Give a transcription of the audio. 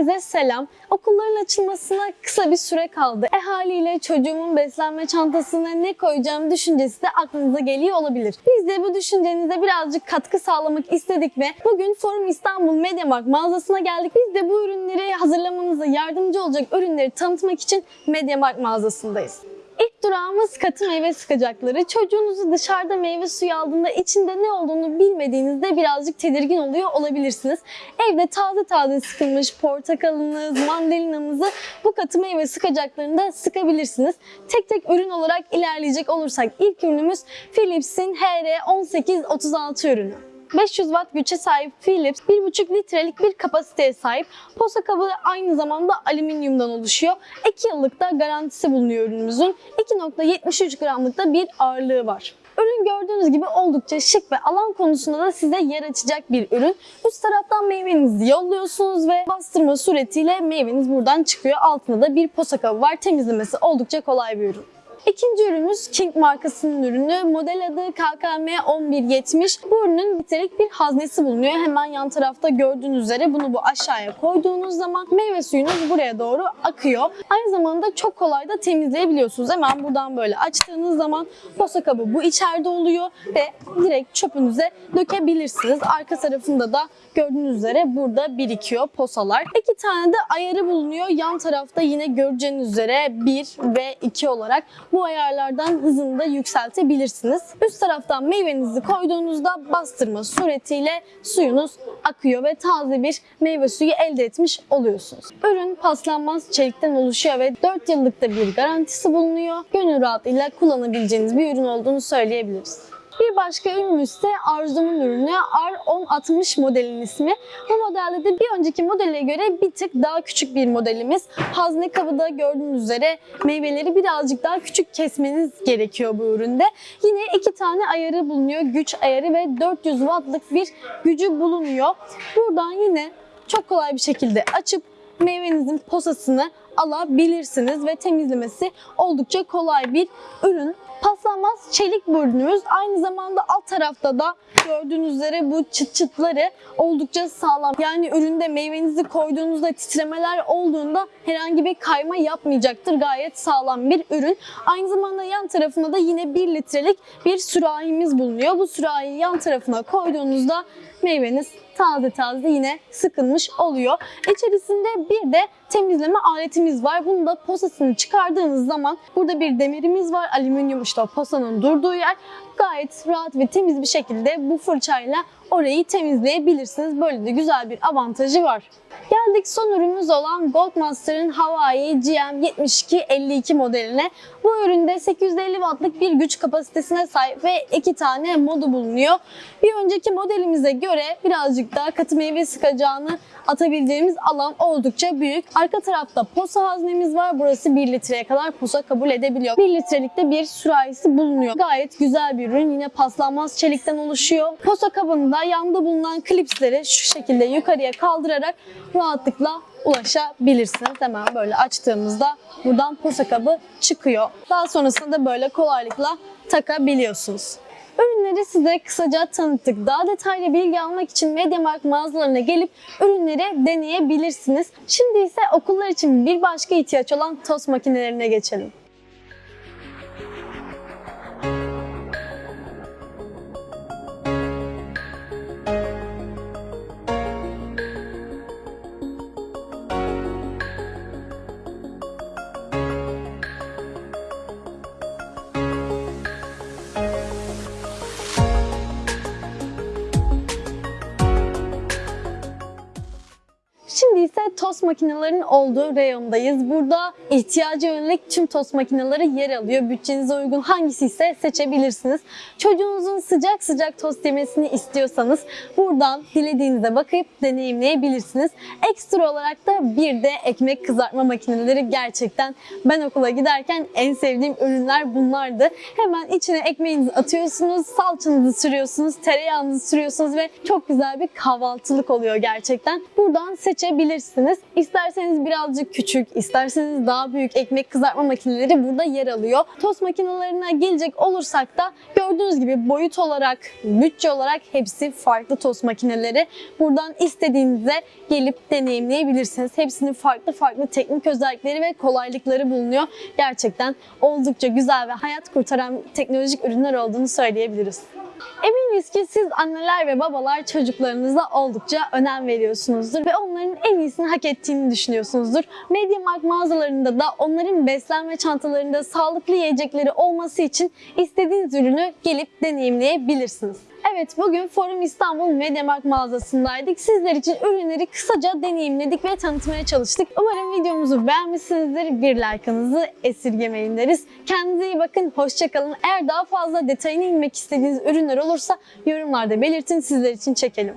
Herkese selam. Okulların açılmasına kısa bir süre kaldı. E haliyle çocuğumun beslenme çantasına ne koyacağım düşüncesi de aklınıza geliyor olabilir. Biz de bu düşüncenize birazcık katkı sağlamak istedik ve bugün Forum İstanbul Mediamarkt mağazasına geldik. Biz de bu ürünleri hazırlamanıza yardımcı olacak ürünleri tanıtmak için Mediamarkt mağazasındayız. Durağımız katı meyve sıkacakları. Çocuğunuzu dışarıda meyve suyu aldığında içinde ne olduğunu bilmediğinizde birazcık tedirgin oluyor olabilirsiniz. Evde taze taze sıkılmış portakalınız, mandalinamızı bu katı meyve sıkacaklarında sıkabilirsiniz. Tek tek ürün olarak ilerleyecek olursak ilk ürünümüz Philips'in HR1836 ürünü. 500 watt güce sahip Philips 1,5 litrelik bir kapasiteye sahip. Posa kabı aynı zamanda alüminyumdan oluşuyor. 2 yıllık da garantisi bulunuyor ürünümüzün. 2.73 gramlık da bir ağırlığı var. Ürün gördüğünüz gibi oldukça şık ve alan konusunda da size yer açacak bir ürün. Üst taraftan meyvenizi yolluyorsunuz ve bastırma suretiyle meyveniz buradan çıkıyor. Altında da bir posa kabı var. Temizlemesi oldukça kolay bir ürün. İkinci ürünümüz King markasının ürünü. Model adı KKM 1170. Bu ürünün litrelik bir haznesi bulunuyor. Hemen yan tarafta gördüğünüz üzere bunu bu aşağıya koyduğunuz zaman meyve suyunuz buraya doğru akıyor. Aynı zamanda çok kolay da temizleyebiliyorsunuz. Hemen buradan böyle açtığınız zaman posa kabı bu içeride oluyor ve direkt çöpünüze dökebilirsiniz. Arka tarafında da gördüğünüz üzere burada birikiyor posalar. İki tane de ayarı bulunuyor. Yan tarafta yine göreceğiniz üzere 1 ve 2 olarak bu ayarlardan hızını da yükseltebilirsiniz. Üst taraftan meyvenizi koyduğunuzda bastırma suretiyle suyunuz akıyor ve taze bir meyve suyu elde etmiş oluyorsunuz. Ürün paslanmaz çelikten oluşuyor ve 4 yıllık da bir garantisi bulunuyor. Gönül rahatlığıyla kullanabileceğiniz bir ürün olduğunu söyleyebiliriz. Bir başka ürünümüz ise Arzu'nun ürünü R1060 modelin ismi. Bu modelde de bir önceki modele göre bir tık daha küçük bir modelimiz. Hazne kabıda gördüğünüz üzere meyveleri birazcık daha küçük kesmeniz gerekiyor bu üründe. Yine iki tane ayarı bulunuyor. Güç ayarı ve 400 wattlık bir gücü bulunuyor. Buradan yine çok kolay bir şekilde açıp meyvenizin posasını alabilirsiniz ve temizlemesi oldukça kolay bir ürün. Paslanmaz çelik ürünümüz. Aynı zamanda alt tarafta da gördüğünüz üzere bu çıt çıtları oldukça sağlam. Yani üründe meyvenizi koyduğunuzda titremeler olduğunda herhangi bir kayma yapmayacaktır. Gayet sağlam bir ürün. Aynı zamanda yan tarafında da yine 1 litrelik bir sürahimiz bulunuyor. Bu sürahiyi yan tarafına koyduğunuzda meyveniz taze taze yine sıkılmış oluyor. İçerisinde bir de temizleme aletimiz var. Bunu da posasını çıkardığınız zaman burada bir demirimiz var. Alüminyum işte o posanın durduğu yer. Gayet rahat ve temiz bir şekilde bu fırçayla orayı temizleyebilirsiniz. Böyle de güzel bir avantajı var. Geldik son ürünümüz olan Goldmaster'ın Hawaii GM7252 modeline. Bu üründe 850 wattlık bir güç kapasitesine sahip ve iki tane modu bulunuyor. Bir önceki modelimize göre birazcık daha katı meyve sıkacağını atabileceğimiz alan oldukça büyük. Arka tarafta posa haznemiz var. Burası 1 litreye kadar posa kabul edebiliyor. 1 litrelikte bir sürahisi bulunuyor. Gayet güzel bir ürün. Yine paslanmaz çelikten oluşuyor. Posa kabında yanda bulunan klipsleri şu şekilde yukarıya kaldırarak rahatlıkla ulaşabilirsiniz. Hemen böyle açtığımızda buradan posa kabı çıkıyor. Daha sonrasında da böyle kolaylıkla takabiliyorsunuz. Ürünleri size kısaca tanıttık. Daha detaylı bilgi almak için Mediamarkt mağazalarına gelip ürünleri deneyebilirsiniz. Şimdi ise okullar için bir başka ihtiyaç olan tost makinelerine geçelim. İse tost makinelerinin olduğu reyondayız. Burada ihtiyaca yönelik tüm tost makineleri yer alıyor. Bütçenize uygun hangisi ise seçebilirsiniz. Çocuğunuzun sıcak sıcak tost yemesini istiyorsanız buradan dilediğinizde bakıp deneyimleyebilirsiniz. Ekstra olarak da bir de ekmek kızartma makineleri gerçekten ben okula giderken en sevdiğim ürünler bunlardı. Hemen içine ekmeğinizi atıyorsunuz, salçanızı sürüyorsunuz, tereyağınızı sürüyorsunuz ve çok güzel bir kahvaltılık oluyor gerçekten. Buradan seçebilirsiniz seçebilirsiniz. İsterseniz birazcık küçük, isterseniz daha büyük ekmek kızartma makineleri burada yer alıyor. Tost makinelerine gelecek olursak da gördüğünüz gibi boyut olarak, bütçe olarak hepsi farklı tost makineleri. Buradan istediğinize gelip deneyimleyebilirsiniz. Hepsinin farklı farklı teknik özellikleri ve kolaylıkları bulunuyor. Gerçekten oldukça güzel ve hayat kurtaran teknolojik ürünler olduğunu söyleyebiliriz. Eminiz ki siz anneler ve babalar çocuklarınıza oldukça önem veriyorsunuzdur ve onların en iyisini hak ettiğini düşünüyorsunuzdur. MediaMarkt mağazalarında da onların beslenme çantalarında sağlıklı yiyecekleri olması için istediğiniz ürünü gelip deneyimleyebilirsiniz. Evet bugün Forum İstanbul MediaMarkt mağazasındaydık. Sizler için ürünleri kısaca deneyimledik ve tanıtmaya çalıştık. Umarım videomuzu beğenmişsinizdir. Bir like'ınızı esirgemeyin deriz. Kendinize iyi bakın, hoşçakalın. Eğer daha fazla detayına inmek istediğiniz ürünler olursa yorumlarda belirtin sizler için çekelim.